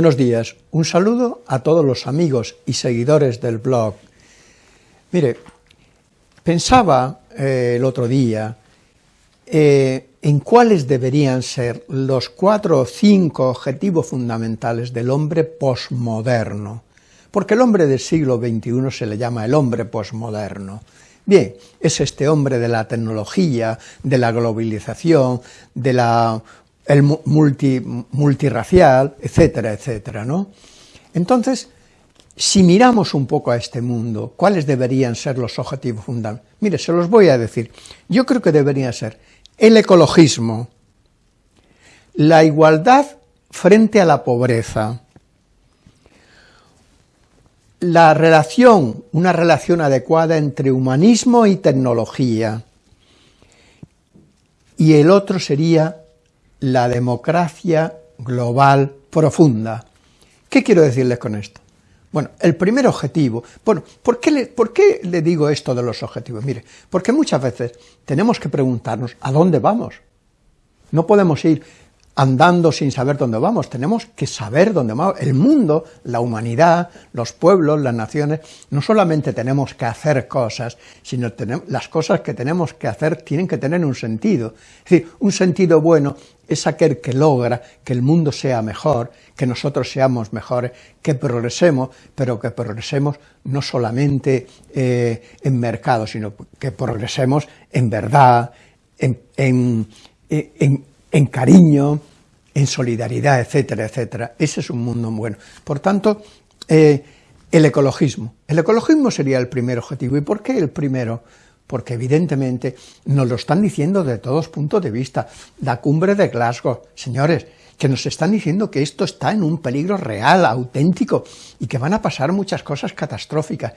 Buenos días, un saludo a todos los amigos y seguidores del blog. Mire, pensaba eh, el otro día eh, en cuáles deberían ser los cuatro o cinco objetivos fundamentales del hombre posmoderno, porque el hombre del siglo XXI se le llama el hombre posmoderno. Bien, es este hombre de la tecnología, de la globalización, de la el multi, multirracial, etcétera, etcétera, ¿no? Entonces, si miramos un poco a este mundo, ¿cuáles deberían ser los objetivos fundamentales? Mire, se los voy a decir. Yo creo que debería ser el ecologismo, la igualdad frente a la pobreza, la relación, una relación adecuada entre humanismo y tecnología, y el otro sería la democracia global profunda. ¿Qué quiero decirles con esto? Bueno, el primer objetivo, bueno, ¿por qué, le, ¿por qué le digo esto de los objetivos? Mire, porque muchas veces tenemos que preguntarnos ¿a dónde vamos? No podemos ir andando sin saber dónde vamos, tenemos que saber dónde vamos. El mundo, la humanidad, los pueblos, las naciones, no solamente tenemos que hacer cosas, sino las cosas que tenemos que hacer tienen que tener un sentido. Es decir, un sentido bueno es aquel que logra que el mundo sea mejor, que nosotros seamos mejores, que progresemos, pero que progresemos no solamente eh, en mercado, sino que progresemos en verdad, en, en, en, en cariño, en solidaridad, etcétera, etcétera. Ese es un mundo bueno. Por tanto, eh, el ecologismo. El ecologismo sería el primer objetivo. ¿Y por qué el primero? Porque evidentemente nos lo están diciendo de todos puntos de vista. La cumbre de Glasgow, señores, que nos están diciendo que esto está en un peligro real, auténtico, y que van a pasar muchas cosas catastróficas.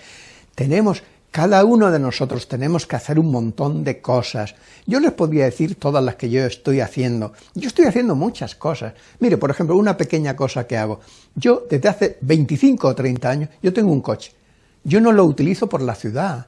Tenemos cada uno de nosotros tenemos que hacer un montón de cosas. Yo les podría decir todas las que yo estoy haciendo. Yo estoy haciendo muchas cosas. Mire, por ejemplo, una pequeña cosa que hago. Yo, desde hace 25 o 30 años, yo tengo un coche. Yo no lo utilizo por la ciudad.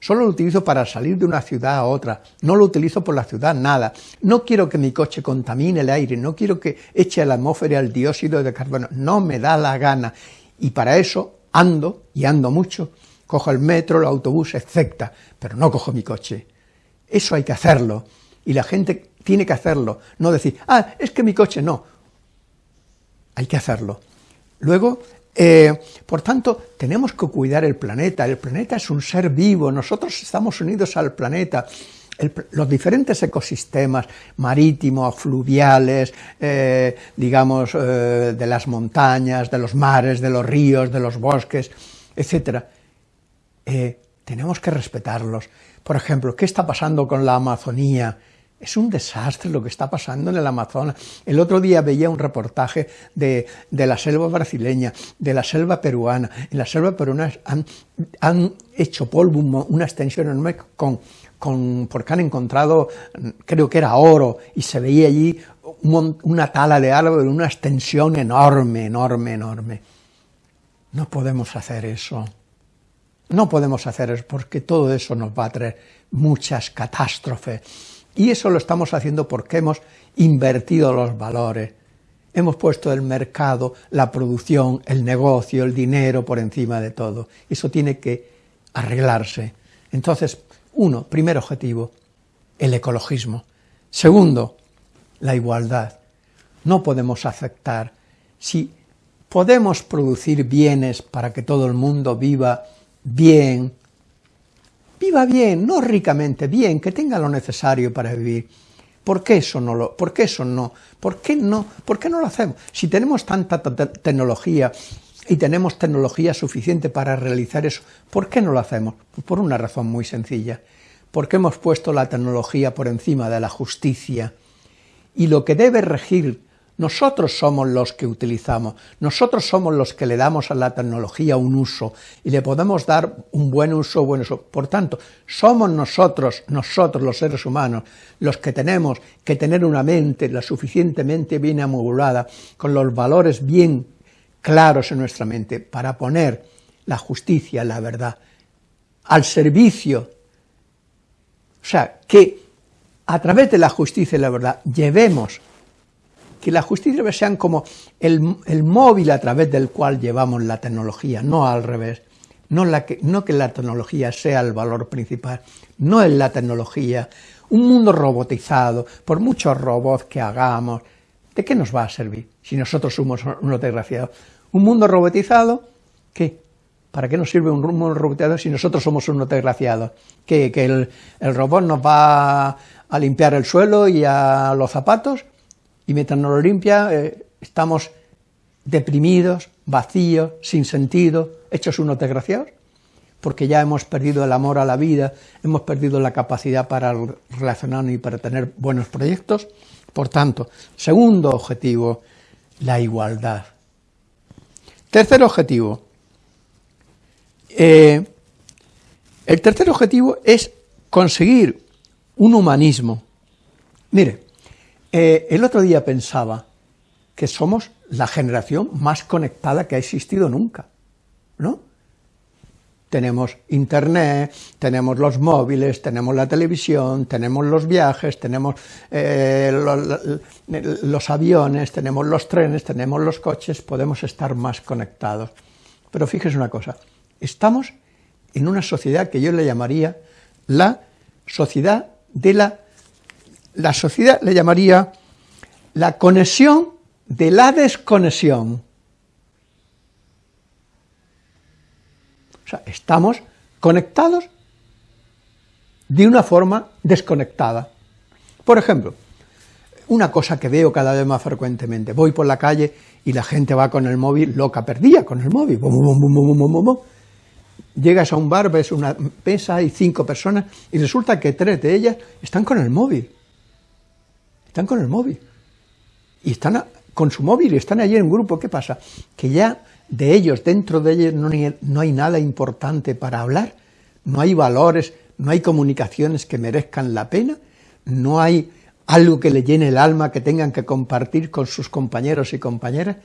Solo lo utilizo para salir de una ciudad a otra. No lo utilizo por la ciudad, nada. No quiero que mi coche contamine el aire. No quiero que eche a la atmósfera el dióxido de carbono. No me da la gana. Y para eso ando, y ando mucho, cojo el metro, el autobús, etc., pero no cojo mi coche. Eso hay que hacerlo, y la gente tiene que hacerlo, no decir, ah, es que mi coche no. Hay que hacerlo. Luego, eh, por tanto, tenemos que cuidar el planeta, el planeta es un ser vivo, nosotros estamos unidos al planeta, los diferentes ecosistemas marítimos, fluviales, eh, digamos, eh, de las montañas, de los mares, de los ríos, de los bosques, etcétera, eh, tenemos que respetarlos. Por ejemplo, ¿qué está pasando con la Amazonía? Es un desastre lo que está pasando en el Amazonas. El otro día veía un reportaje de, la selva brasileña, de la selva peruana. En la selva peruana han, hecho polvo, una extensión enorme con, con, porque han encontrado, creo que era oro, y se veía allí una tala de árbol, una extensión enorme, enorme, enorme. No podemos hacer eso. No podemos hacer eso porque todo eso nos va a traer muchas catástrofes. Y eso lo estamos haciendo porque hemos invertido los valores. Hemos puesto el mercado, la producción, el negocio, el dinero por encima de todo. Eso tiene que arreglarse. Entonces, uno, primer objetivo, el ecologismo. Segundo, la igualdad. No podemos aceptar, si podemos producir bienes para que todo el mundo viva bien, viva bien, no ricamente, bien, que tenga lo necesario para vivir. ¿Por qué eso no lo, por qué eso no? ¿Por qué no? ¿Por qué no lo hacemos? Si tenemos tanta tecnología y tenemos tecnología suficiente para realizar eso, ¿por qué no lo hacemos? Pues por una razón muy sencilla, porque hemos puesto la tecnología por encima de la justicia, y lo que debe regir nosotros somos los que utilizamos, nosotros somos los que le damos a la tecnología un uso y le podemos dar un buen uso, buen uso. Por tanto, somos nosotros, nosotros los seres humanos, los que tenemos que tener una mente la suficientemente bien amobulada, con los valores bien claros en nuestra mente, para poner la justicia, la verdad, al servicio. O sea, que a través de la justicia y la verdad llevemos que la justicia sean como el, el, móvil a través del cual llevamos la tecnología, no al revés. No, la que, no que la tecnología sea el valor principal, no es la tecnología. Un mundo robotizado, por muchos robots que hagamos, ¿de qué nos va a servir si nosotros somos unos desgraciados? Un mundo robotizado, ¿qué? ¿Para qué nos sirve un mundo robotizado si nosotros somos unos desgraciados? ¿Que, que el, el robot nos va a limpiar el suelo y a los zapatos? Y mientras nos lo limpia eh, estamos deprimidos, vacíos, sin sentido, hechos unos desgraciados, porque ya hemos perdido el amor a la vida, hemos perdido la capacidad para relacionarnos y para tener buenos proyectos. Por tanto, segundo objetivo, la igualdad. Tercer objetivo, eh, el tercer objetivo es conseguir un humanismo. Mire, eh, el otro día pensaba que somos la generación más conectada que ha existido nunca, ¿no? Tenemos internet, tenemos los móviles, tenemos la televisión, tenemos los viajes, tenemos eh, los, los aviones, tenemos los trenes, tenemos los coches, podemos estar más conectados. Pero fíjese una cosa, estamos en una sociedad que yo le llamaría la sociedad de la la sociedad le llamaría la conexión de la desconexión. O sea, estamos conectados de una forma desconectada. Por ejemplo, una cosa que veo cada vez más frecuentemente, voy por la calle y la gente va con el móvil loca perdida, con el móvil, llegas a un bar, ves una mesa, y cinco personas, y resulta que tres de ellas están con el móvil están con el móvil. Y están con su móvil y están allí en grupo. ¿Qué pasa? Que ya de ellos, dentro de ellos, no, no hay nada importante para hablar, no hay valores, no hay comunicaciones que merezcan la pena, no hay algo que le llene el alma que tengan que compartir con sus compañeros y compañeras,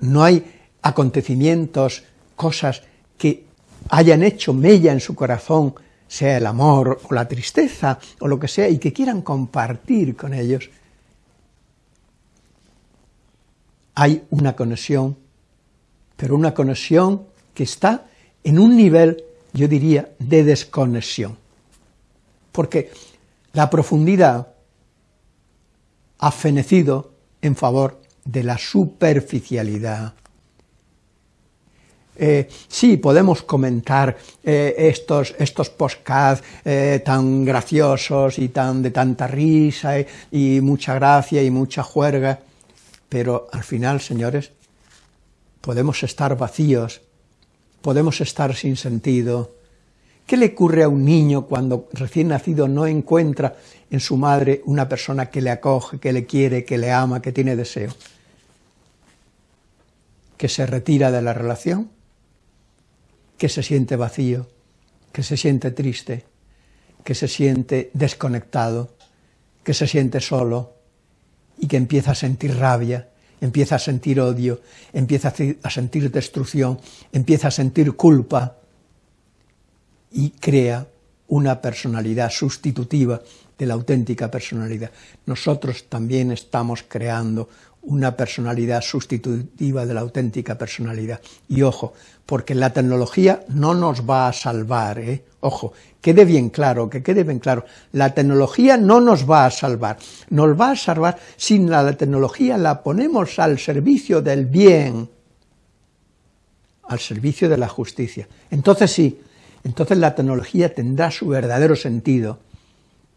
no hay acontecimientos, cosas que hayan hecho mella en su corazón sea el amor o la tristeza o lo que sea, y que quieran compartir con ellos, hay una conexión, pero una conexión que está en un nivel, yo diría, de desconexión. Porque la profundidad ha fenecido en favor de la superficialidad, eh, sí, podemos comentar eh, estos, estos eh, tan graciosos y tan de tanta risa y, mucha gracia y mucha juerga, pero al final, señores, podemos estar vacíos, podemos estar sin sentido. ¿Qué le ocurre a un niño cuando recién nacido no encuentra en su madre una persona que le acoge, que le quiere, que le ama, que tiene deseo? ¿Que se retira de la relación? Que se siente vacío, que se siente triste, que se siente desconectado, que se siente solo y que empieza a sentir rabia, empieza a sentir odio, empieza a sentir destrucción, empieza a sentir culpa y crea una personalidad sustitutiva de la auténtica personalidad. Nosotros también estamos creando una personalidad sustitutiva de la auténtica personalidad. Y ojo, porque la tecnología no nos va a salvar, ¿eh? ojo, quede bien claro, que quede bien claro, la tecnología no nos va a salvar, nos va a salvar si la tecnología la ponemos al servicio del bien, al servicio de la justicia. Entonces sí, entonces la tecnología tendrá su verdadero sentido,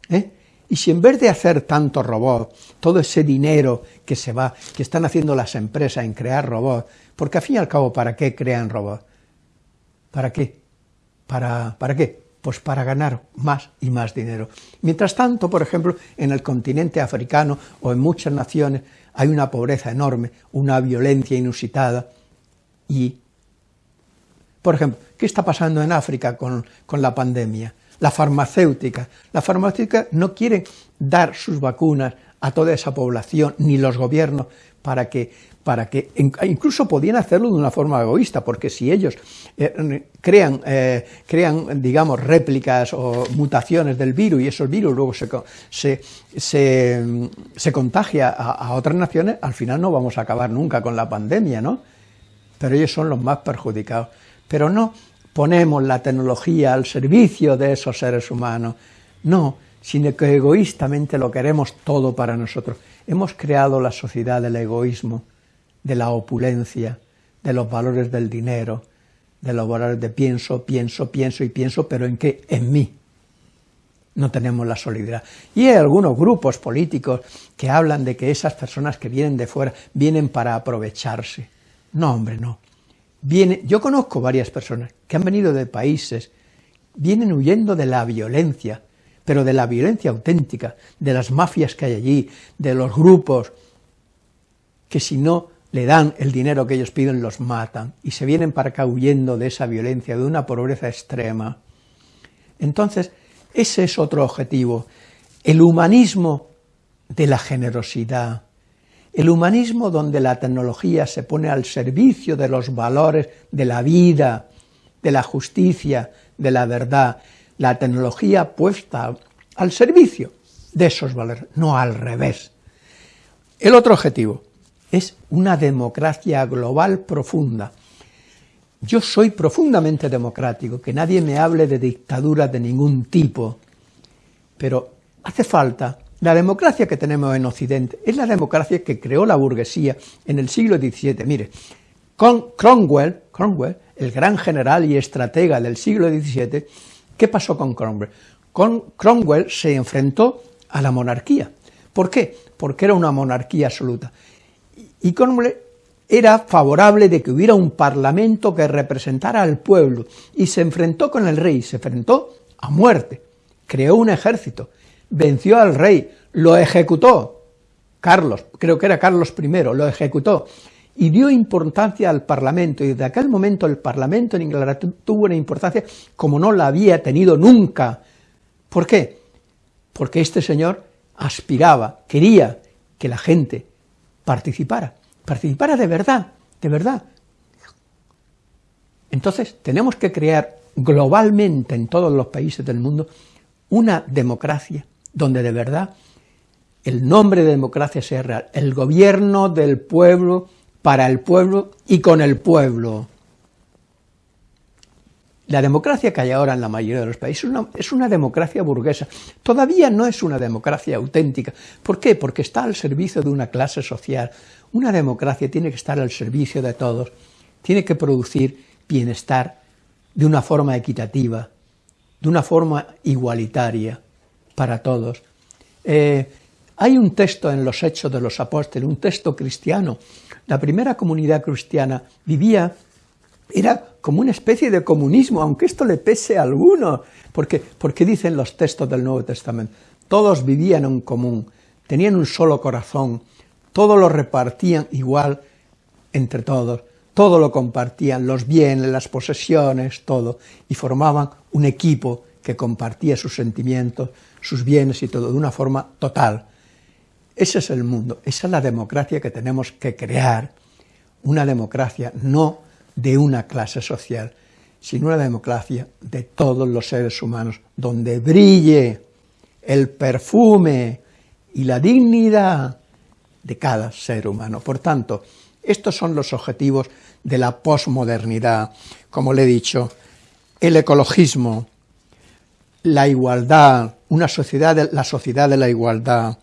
¿eh? Y si en vez de hacer tanto robot, todo ese dinero que se va, que están haciendo las empresas en crear robots, porque al fin y al cabo, ¿para qué crean robots? ¿Para qué? ¿Para, ¿Para qué? Pues para ganar más y más dinero. Mientras tanto, por ejemplo, en el continente africano o en muchas naciones hay una pobreza enorme, una violencia inusitada y, por ejemplo, ¿qué está pasando en África con, la pandemia? la farmacéutica. La farmacéutica no quiere dar sus vacunas a toda esa población, ni los gobiernos, para que, para que incluso podían hacerlo de una forma egoísta, porque si ellos eh, crean, eh, crean, digamos, réplicas o mutaciones del virus y esos virus luego se, se, se, contagia a, a otras naciones, al final no vamos a acabar nunca con la pandemia, ¿no? Pero ellos son los más perjudicados. Pero no ponemos la tecnología al servicio de esos seres humanos, no, sino que egoístamente lo queremos todo para nosotros. Hemos creado la sociedad del egoísmo, de la opulencia, de los valores del dinero, de los valores de pienso, pienso, pienso y pienso, pero ¿en qué? En mí. No tenemos la solidaridad. Y hay algunos grupos políticos que hablan de que esas personas que vienen de fuera vienen para aprovecharse. No, hombre, no. Yo conozco varias personas que han venido de países, vienen huyendo de la violencia, pero de la violencia auténtica, de las mafias que hay allí, de los grupos, que si no le dan el dinero que ellos piden, los matan, y se vienen para acá huyendo de esa violencia, de una pobreza extrema. Entonces, ese es otro objetivo, el humanismo de la generosidad, el humanismo donde la tecnología se pone al servicio de los valores de la vida, de la justicia, de la verdad, la tecnología puesta al servicio de esos valores, no al revés. El otro objetivo es una democracia global profunda. Yo soy profundamente democrático, que nadie me hable de dictadura de ningún tipo, pero hace falta la democracia que tenemos en Occidente es la democracia que creó la burguesía en el siglo XVII. Mire, con Cromwell, Cromwell, el gran general y estratega del siglo XVII, ¿Qué pasó con Cromwell? Con Cromwell se enfrentó a la monarquía. ¿Por qué? Porque era una monarquía absoluta. Y Cromwell era favorable de que hubiera un parlamento que representara al pueblo, y se enfrentó con el rey, se enfrentó a muerte, creó un ejército, venció al rey, lo ejecutó, Carlos, creo que era Carlos I, lo ejecutó, y dio importancia al Parlamento, y desde aquel momento el Parlamento en Inglaterra tuvo una importancia como no la había tenido nunca. ¿Por qué? Porque este señor aspiraba, quería que la gente participara, participara de verdad, de verdad. Entonces tenemos que crear globalmente en todos los países del mundo una democracia donde de verdad el nombre de democracia sea real, el gobierno del pueblo para el pueblo y con el pueblo. La democracia que hay ahora en la mayoría de los países es una, democracia burguesa. Todavía no es una democracia auténtica. ¿Por qué? Porque está al servicio de una clase social. Una democracia tiene que estar al servicio de todos. Tiene que producir bienestar de una forma equitativa, de una forma igualitaria para todos. Eh, hay un texto en los Hechos de los Apóstoles, un texto cristiano, la primera comunidad cristiana vivía, era como una especie de comunismo, aunque esto le pese a alguno, porque, porque dicen los textos del Nuevo Testamento, todos vivían en común, tenían un solo corazón, todo lo repartían igual entre todos, todo lo compartían, los bienes, las posesiones, todo, y formaban un equipo que compartía sus sentimientos, sus bienes y todo, de una forma total. Ese es el mundo, esa es la democracia que tenemos que crear, una democracia no de una clase social, sino una democracia de todos los seres humanos, donde brille el perfume y la dignidad de cada ser humano. Por tanto, estos son los objetivos de la posmodernidad, como le he dicho, el ecologismo, la igualdad, una sociedad, la sociedad de la igualdad,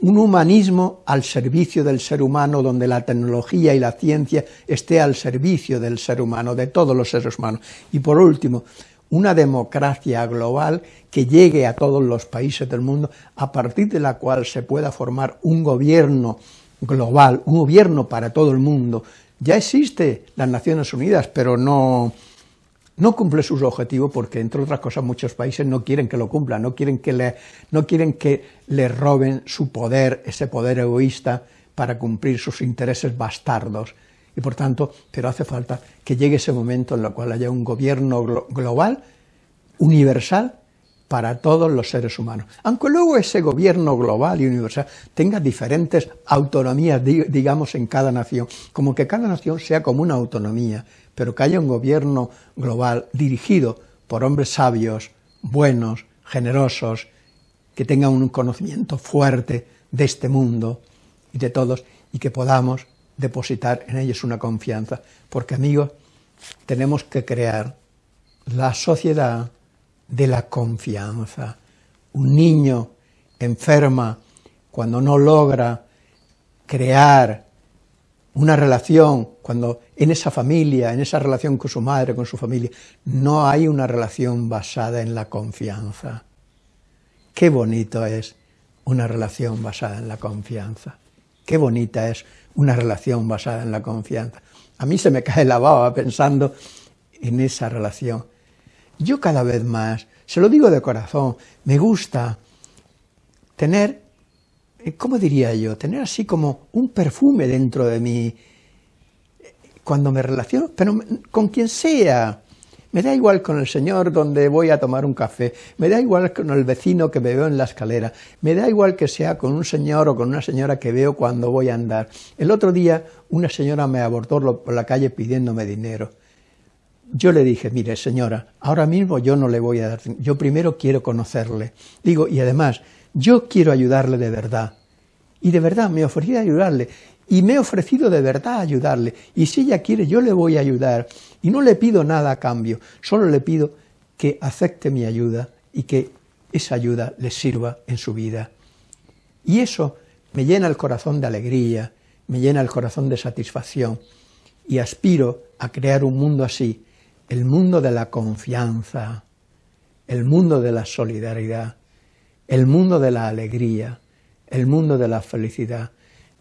un humanismo al servicio del ser humano, donde la tecnología y la ciencia esté al servicio del ser humano, de todos los seres humanos. Y por último, una democracia global que llegue a todos los países del mundo, a partir de la cual se pueda formar un gobierno global, un gobierno para todo el mundo. Ya existe las Naciones Unidas, pero no, no cumple sus objetivos porque, entre otras cosas, muchos países no quieren que lo cumpla, no quieren que le, no quieren que le roben su poder, ese poder egoísta, para cumplir sus intereses bastardos. Y por tanto, pero hace falta que llegue ese momento en el cual haya un gobierno global, universal, para todos los seres humanos. Aunque luego ese gobierno global y universal tenga diferentes autonomías, digamos, en cada nación, como que cada nación sea como una autonomía, pero que haya un gobierno global dirigido por hombres sabios, buenos, generosos, que tengan un conocimiento fuerte de este mundo y de todos, y que podamos depositar en ellos una confianza, porque amigos, tenemos que crear la sociedad de la confianza. Un niño enferma cuando no logra crear una relación, cuando en esa familia, en esa relación con su madre, con su familia, no hay una relación basada en la confianza. Qué bonito es una relación basada en la confianza. Qué bonita es una relación basada en la confianza. A mí se me cae la baba pensando en esa relación. Yo cada vez más, se lo digo de corazón, me gusta tener, ¿cómo diría yo? Tener así como un perfume dentro de mí, cuando me relaciono, pero con quien sea, me da igual con el señor donde voy a tomar un café, me da igual con el vecino que me veo en la escalera, me da igual que sea con un señor o con una señora que veo cuando voy a andar. El otro día una señora me abordó por la calle pidiéndome dinero. Yo le dije, mire señora, ahora mismo yo no le voy a dar, yo primero quiero conocerle. Digo, y además, yo quiero ayudarle de verdad. Y de verdad me ofrecí a ayudarle. Y me he ofrecido de verdad a ayudarle, y si ella quiere yo le voy a ayudar, y no le pido nada a cambio, solo le pido que acepte mi ayuda y que esa ayuda le sirva en su vida. Y eso me llena el corazón de alegría, me llena el corazón de satisfacción, y aspiro a crear un mundo así, el mundo de la confianza, el mundo de la solidaridad, el mundo de la alegría, el mundo de la felicidad,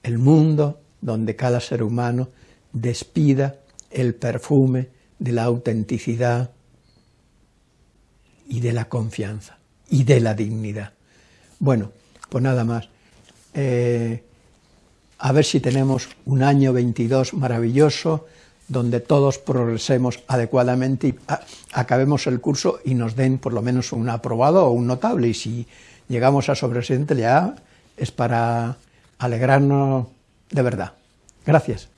el mundo donde cada ser humano despida el perfume de la autenticidad y de la confianza y de la dignidad. Bueno, pues nada más. Eh, a ver si tenemos un año 22 maravilloso, donde todos progresemos adecuadamente y acabemos el curso y nos den por lo menos un aprobado o un notable. Y si llegamos a sobresidente ya es para alegrarnos de verdad. Gracias.